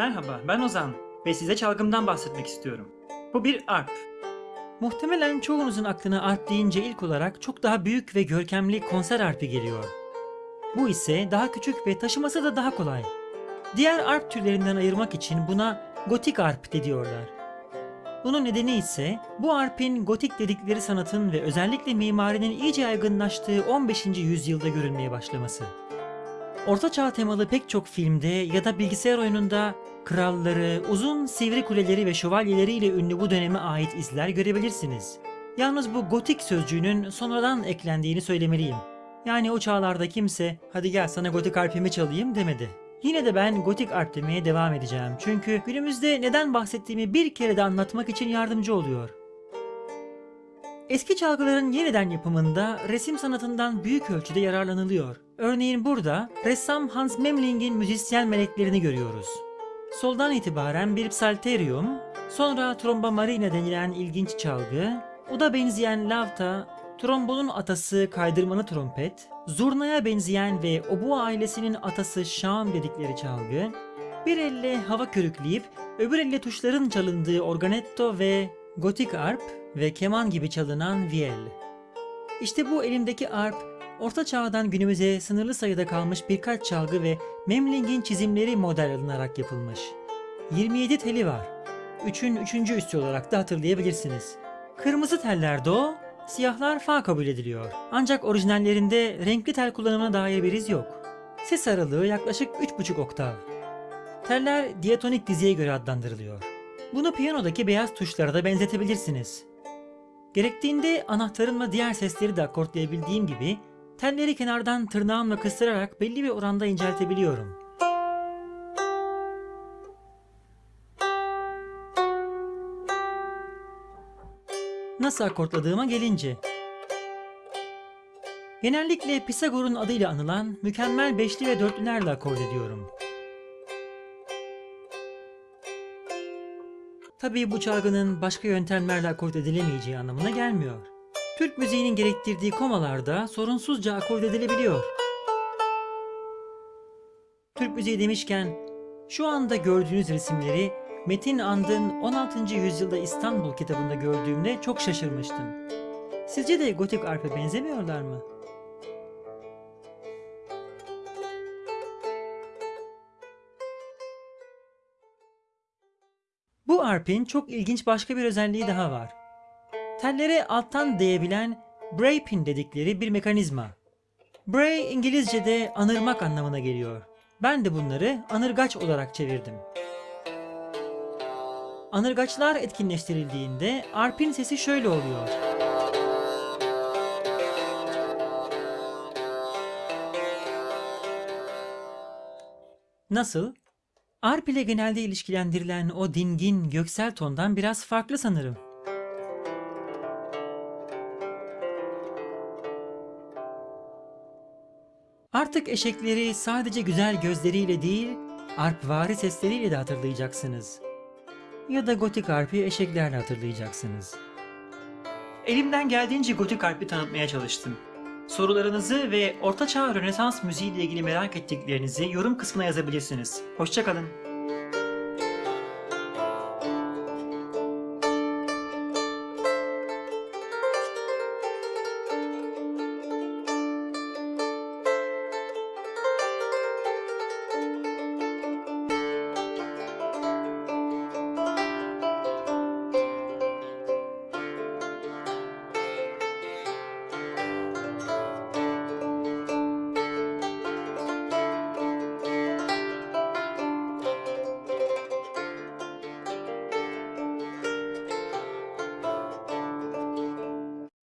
Merhaba, ben Ozan ve size çalgımdan bahsetmek istiyorum. Bu bir arp. Muhtemelen çoğunuzun aklına arp deyince ilk olarak çok daha büyük ve görkemli konser arpi geliyor. Bu ise daha küçük ve taşıması da daha kolay. Diğer arp türlerinden ayırmak için buna gotik arp diyorlar. Bunun nedeni ise bu arpin gotik dedikleri sanatın ve özellikle mimarinin iyice yaygınlaştığı 15. yüzyılda görülmeye başlaması. Orta çağ temalı pek çok filmde ya da bilgisayar oyununda kralları, uzun sivri kuleleri ve şövalyeleriyle ünlü bu döneme ait izler görebilirsiniz. Yalnız bu gotik sözcüğünün sonradan eklendiğini söylemeliyim. Yani o çağlarda kimse hadi gel sana gotik arpimi çalayım demedi. Yine de ben gotik arp demeye devam edeceğim. Çünkü günümüzde neden bahsettiğimi bir kere de anlatmak için yardımcı oluyor. Eski çalgıların yeniden yapımında resim sanatından büyük ölçüde yararlanılıyor. Örneğin burada ressam Hans Memling'in müzisyen meleklerini görüyoruz. Soldan itibaren bir psalterium, sonra tromba marina denilen ilginç çalgı, uda benzeyen lavta, trombonun atası kaydırmalı trompet, zurnaya benzeyen ve oboe ailesinin atası şam dedikleri çalgı, bir elle hava körükleyip öbür elle tuşların çalındığı organetto ve gotik arp ve keman gibi çalınan viel. İşte bu elimdeki arp, Orta Çağ'dan günümüze sınırlı sayıda kalmış birkaç çalgı ve Memling'in çizimleri model alınarak yapılmış. 27 teli var. 3'ün 3. üstü olarak da hatırlayabilirsiniz. Kırmızı teller do, siyahlar fa kabul ediliyor. Ancak orijinallerinde renkli tel kullanımına dair bir iz yok. Ses aralığı yaklaşık 3,5 oktav. Teller diatonik diziye göre adlandırılıyor. Bunu piyanodaki beyaz tuşlara da benzetebilirsiniz. Gerektiğinde anahtarımla diğer sesleri de akortlayabildiğim gibi telleri kenardan tırnağımla kıstırarak belli bir oranda inceltebiliyorum. Nasıl akortladığıma gelince. Genellikle Pisagor'un adıyla anılan mükemmel beşli ve dörtlülerle akord ediyorum. Tabii bu çalgının başka yöntemlerle akord edilemeyeceği anlamına gelmiyor. Türk müziğinin gerektirdiği komalarda sorunsuzca akord edilebiliyor. Türk müziği demişken şu anda gördüğünüz resimleri Metin And'ın 16. yüzyılda İstanbul kitabında gördüğümde çok şaşırmıştım. Sizce de gotik arpe benzemiyorlar mı? Bu arpin çok ilginç başka bir özelliği daha var. Tellere alttan değebilen bray pin dedikleri bir mekanizma. Bray İngilizce'de anırmak anlamına geliyor. Ben de bunları anırgaç olarak çevirdim. Anırgaçlar etkinleştirildiğinde arpin sesi şöyle oluyor. Nasıl? Arp ile genelde ilişkilendirilen o dingin göksel tondan biraz farklı sanırım. Artık eşekleri sadece güzel gözleriyle değil, arpvari sesleriyle de hatırlayacaksınız. Ya da gotik arpi eşeklerle hatırlayacaksınız. Elimden geldiğince gotik arpi tanıtmaya çalıştım. Sorularınızı ve Ortaçağ Rönesans müziği ile ilgili merak ettiklerinizi yorum kısmına yazabilirsiniz. Hoşçakalın.